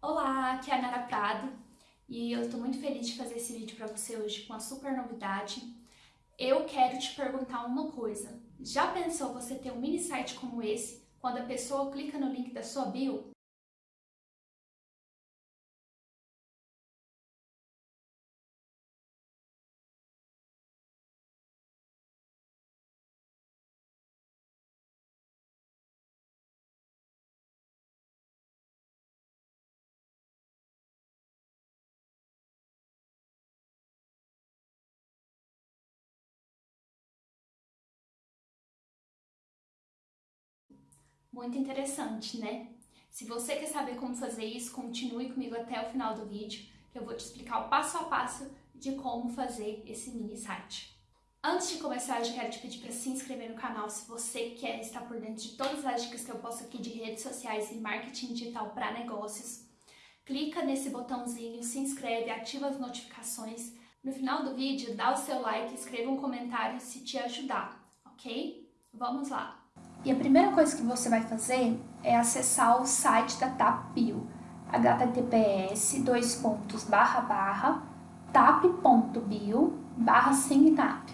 Olá, aqui é a Nara Prado e eu estou muito feliz de fazer esse vídeo para você hoje com uma super novidade. Eu quero te perguntar uma coisa. Já pensou você ter um mini site como esse quando a pessoa clica no link da sua bio? Muito interessante, né? Se você quer saber como fazer isso, continue comigo até o final do vídeo, que eu vou te explicar o passo a passo de como fazer esse mini site. Antes de começar, eu já quero te pedir para se inscrever no canal se você quer estar por dentro de todas as dicas que eu posto aqui de redes sociais e marketing digital para negócios. Clica nesse botãozinho, se inscreve, ativa as notificações. No final do vídeo, dá o seu like, escreva um comentário se te ajudar, ok? Vamos lá! E a primeira coisa que você vai fazer é acessar o site da TapBio, https dois pontos barra barra tap.bio barra tap.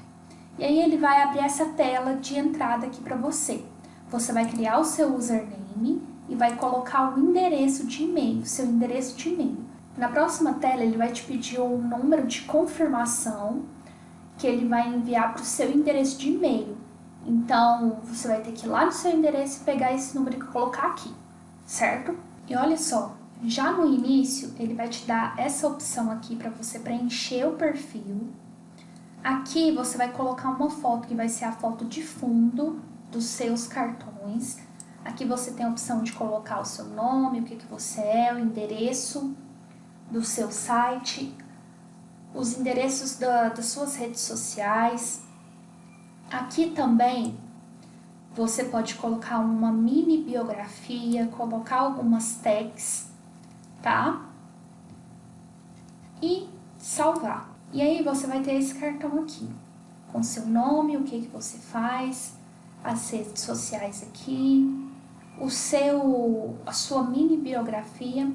E aí ele vai abrir essa tela de entrada aqui para você. Você vai criar o seu username e vai colocar o endereço de e-mail, seu endereço de e-mail. Na próxima tela ele vai te pedir um número de confirmação que ele vai enviar para o seu endereço de e-mail. Então, você vai ter que ir lá no seu endereço e pegar esse número e colocar aqui, certo? E olha só, já no início, ele vai te dar essa opção aqui para você preencher o perfil. Aqui você vai colocar uma foto, que vai ser a foto de fundo dos seus cartões. Aqui você tem a opção de colocar o seu nome, o que, que você é, o endereço do seu site, os endereços da, das suas redes sociais, Aqui também você pode colocar uma mini biografia, colocar algumas tags, tá? E salvar. E aí você vai ter esse cartão aqui, com seu nome, o que, que você faz, as redes sociais aqui, o seu, a sua mini biografia.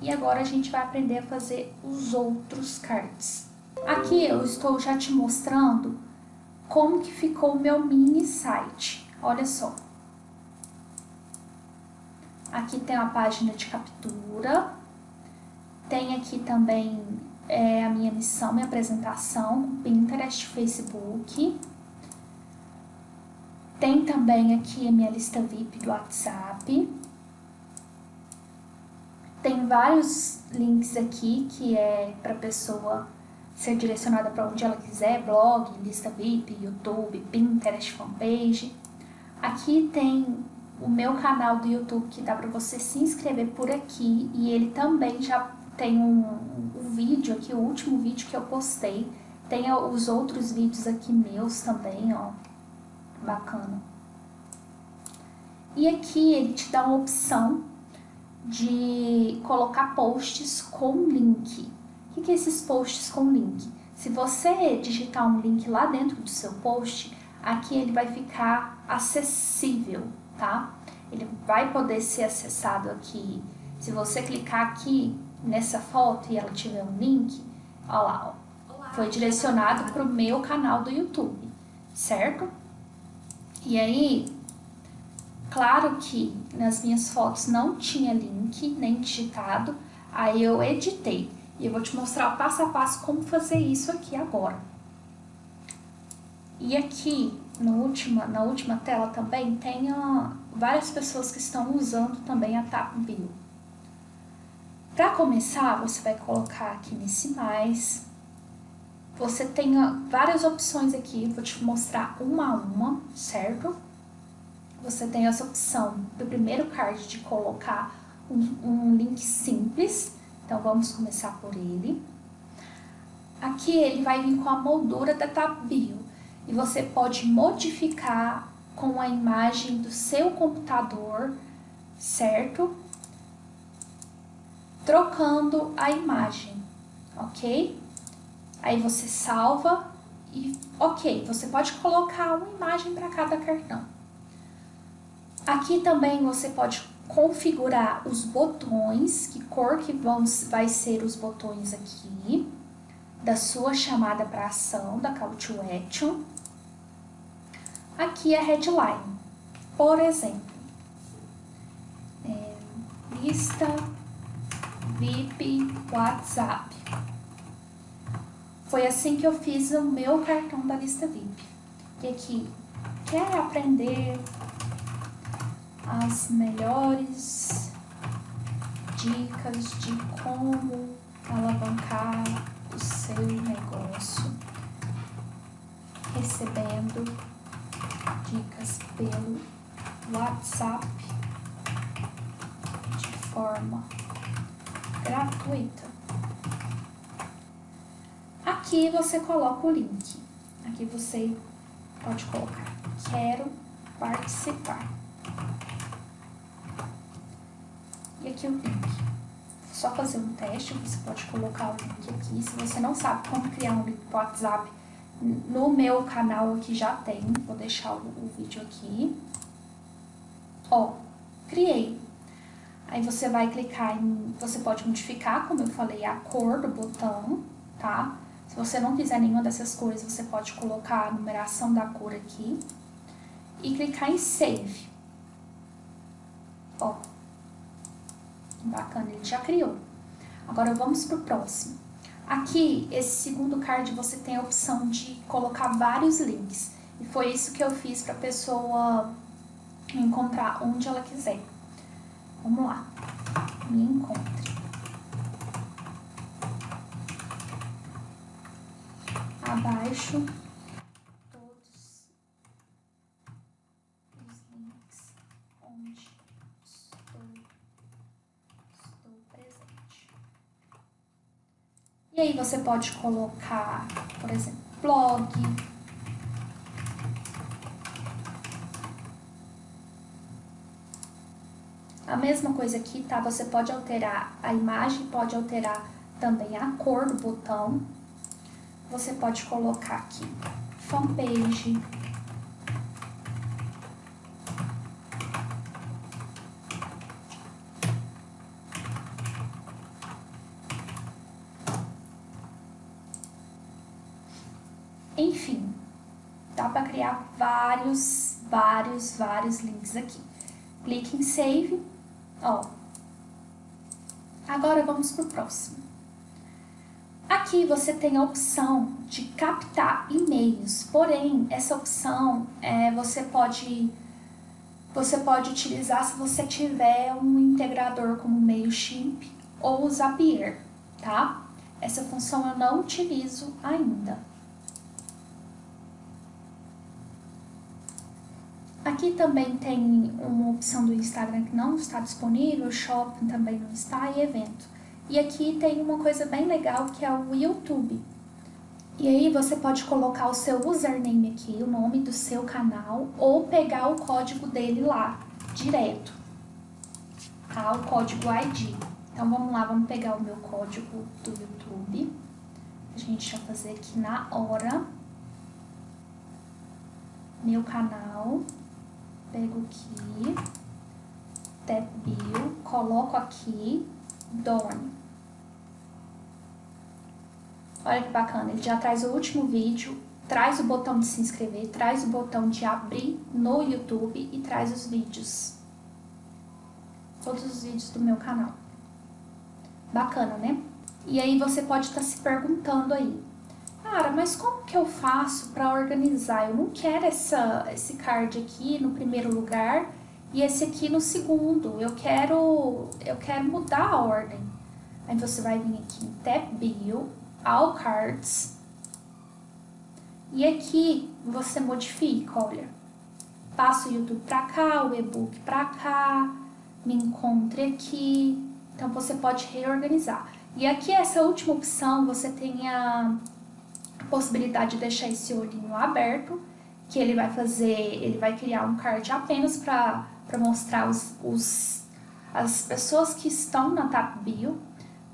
E agora a gente vai aprender a fazer os outros cards. Aqui eu estou já te mostrando como que ficou o meu mini site. Olha só. Aqui tem a página de captura. Tem aqui também é, a minha missão, minha apresentação, Pinterest, Facebook. Tem também aqui a minha lista VIP do WhatsApp. Tem vários links aqui que é para pessoa ser direcionada para onde ela quiser, blog, lista VIP, YouTube, Pinterest, fanpage. Aqui tem o meu canal do YouTube que dá para você se inscrever por aqui e ele também já tem um, um vídeo aqui, o último vídeo que eu postei. Tem os outros vídeos aqui meus também, ó, bacana. E aqui ele te dá uma opção de colocar posts com link. O que é esses posts com link? Se você digitar um link lá dentro do seu post, aqui ele vai ficar acessível, tá? Ele vai poder ser acessado aqui. Se você clicar aqui nessa foto e ela tiver um link, ó lá, ó, foi direcionado para o meu canal do YouTube, certo? E aí, claro que nas minhas fotos não tinha link, nem digitado, aí eu editei. E eu vou te mostrar passo a passo como fazer isso aqui agora. E aqui, no última, na última tela também, tem várias pessoas que estão usando também a TapBio. Para começar, você vai colocar aqui nesse mais. Você tem várias opções aqui, vou te mostrar uma a uma, certo? Você tem essa opção do primeiro card de colocar um, um link simples, então, vamos começar por ele. Aqui ele vai vir com a moldura da TapBio e você pode modificar com a imagem do seu computador, certo? Trocando a imagem, ok? Aí você salva e ok, você pode colocar uma imagem para cada cartão. Aqui também você pode configurar os botões, que cor que vão, vai ser os botões aqui, da sua chamada para ação, da Call to Action. Aqui é a headline. Por exemplo, é, lista VIP WhatsApp. Foi assim que eu fiz o meu cartão da lista VIP. E aqui, quer aprender as melhores dicas de como alavancar o seu negócio recebendo dicas pelo WhatsApp de forma gratuita. Aqui você coloca o link. Aqui você pode colocar quero participar. E o link. Só fazer um teste, você pode colocar o link aqui. Se você não sabe como criar um link WhatsApp, no meu canal aqui já tem. Vou deixar o, o vídeo aqui. Ó, criei. Aí você vai clicar em... Você pode modificar, como eu falei, a cor do botão, tá? Se você não quiser nenhuma dessas cores, você pode colocar a numeração da cor aqui. E clicar em Save. Ó, Bacana, ele já criou. Agora vamos para o próximo. Aqui, esse segundo card, você tem a opção de colocar vários links. E foi isso que eu fiz para a pessoa encontrar onde ela quiser. Vamos lá. Me encontre. Abaixo E aí você pode colocar, por exemplo, blog. A mesma coisa aqui, tá? Você pode alterar a imagem, pode alterar também a cor do botão. Você pode colocar aqui fanpage, Enfim, dá para criar vários, vários, vários links aqui. Clique em Save, ó. Agora vamos para o próximo. Aqui você tem a opção de captar e-mails, porém, essa opção é, você pode você pode utilizar se você tiver um integrador como MailChimp ou Zapier, tá? Essa função eu não utilizo ainda. Aqui também tem uma opção do Instagram que não está disponível, shopping também não está e evento. E aqui tem uma coisa bem legal que é o YouTube. E aí você pode colocar o seu username aqui, o nome do seu canal, ou pegar o código dele lá, direto. Tá? O código ID. Então vamos lá, vamos pegar o meu código do YouTube. A gente vai fazer aqui na hora. Meu canal pego aqui, tab bio, coloco aqui, dorme. Olha que bacana, ele já traz o último vídeo, traz o botão de se inscrever, traz o botão de abrir no YouTube e traz os vídeos. Todos os vídeos do meu canal. Bacana, né? E aí você pode estar tá se perguntando aí, Cara, mas como que eu faço para organizar? Eu não quero essa, esse card aqui no primeiro lugar e esse aqui no segundo. Eu quero, eu quero mudar a ordem. Aí você vai vir aqui em Tab Bio, All Cards. E aqui você modifica, olha. Passa o YouTube para cá, o e-book para cá, me encontre aqui. Então você pode reorganizar. E aqui essa última opção você tem a possibilidade de deixar esse olhinho aberto, que ele vai fazer, ele vai criar um card apenas para mostrar os, os, as pessoas que estão na Tap Bio,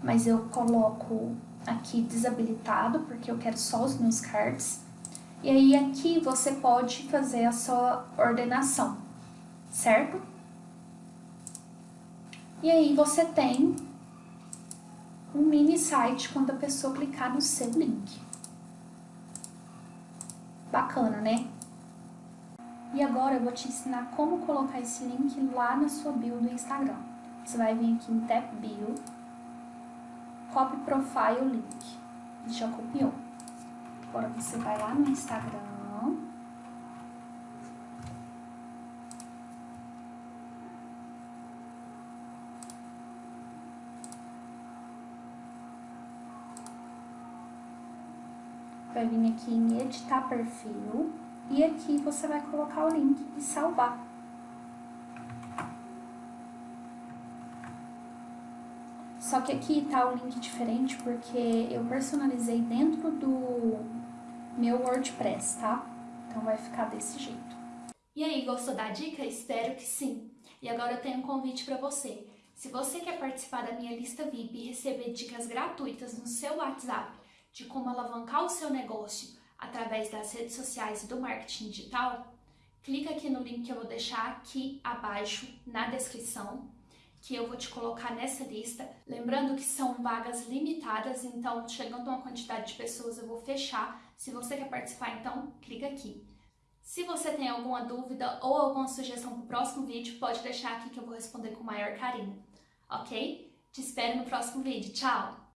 mas eu coloco aqui desabilitado, porque eu quero só os meus cards. E aí aqui você pode fazer a sua ordenação, certo? E aí você tem um mini site quando a pessoa clicar no seu link. Bacana, né? E agora eu vou te ensinar como colocar esse link lá na sua bio do Instagram. Você vai vir aqui em Tap Bio, Copy Profile Link. Já copiou. Agora você vai lá no Instagram. Vai vir aqui em editar perfil e aqui você vai colocar o link e salvar. Só que aqui tá o link diferente porque eu personalizei dentro do meu WordPress, tá? Então vai ficar desse jeito. E aí, gostou da dica? Espero que sim. E agora eu tenho um convite para você. Se você quer participar da minha lista VIP e receber dicas gratuitas no seu WhatsApp de como alavancar o seu negócio através das redes sociais e do marketing digital, clica aqui no link que eu vou deixar aqui abaixo na descrição, que eu vou te colocar nessa lista. Lembrando que são vagas limitadas, então chegando a uma quantidade de pessoas eu vou fechar. Se você quer participar, então clica aqui. Se você tem alguma dúvida ou alguma sugestão para o próximo vídeo, pode deixar aqui que eu vou responder com o maior carinho, ok? Te espero no próximo vídeo. Tchau!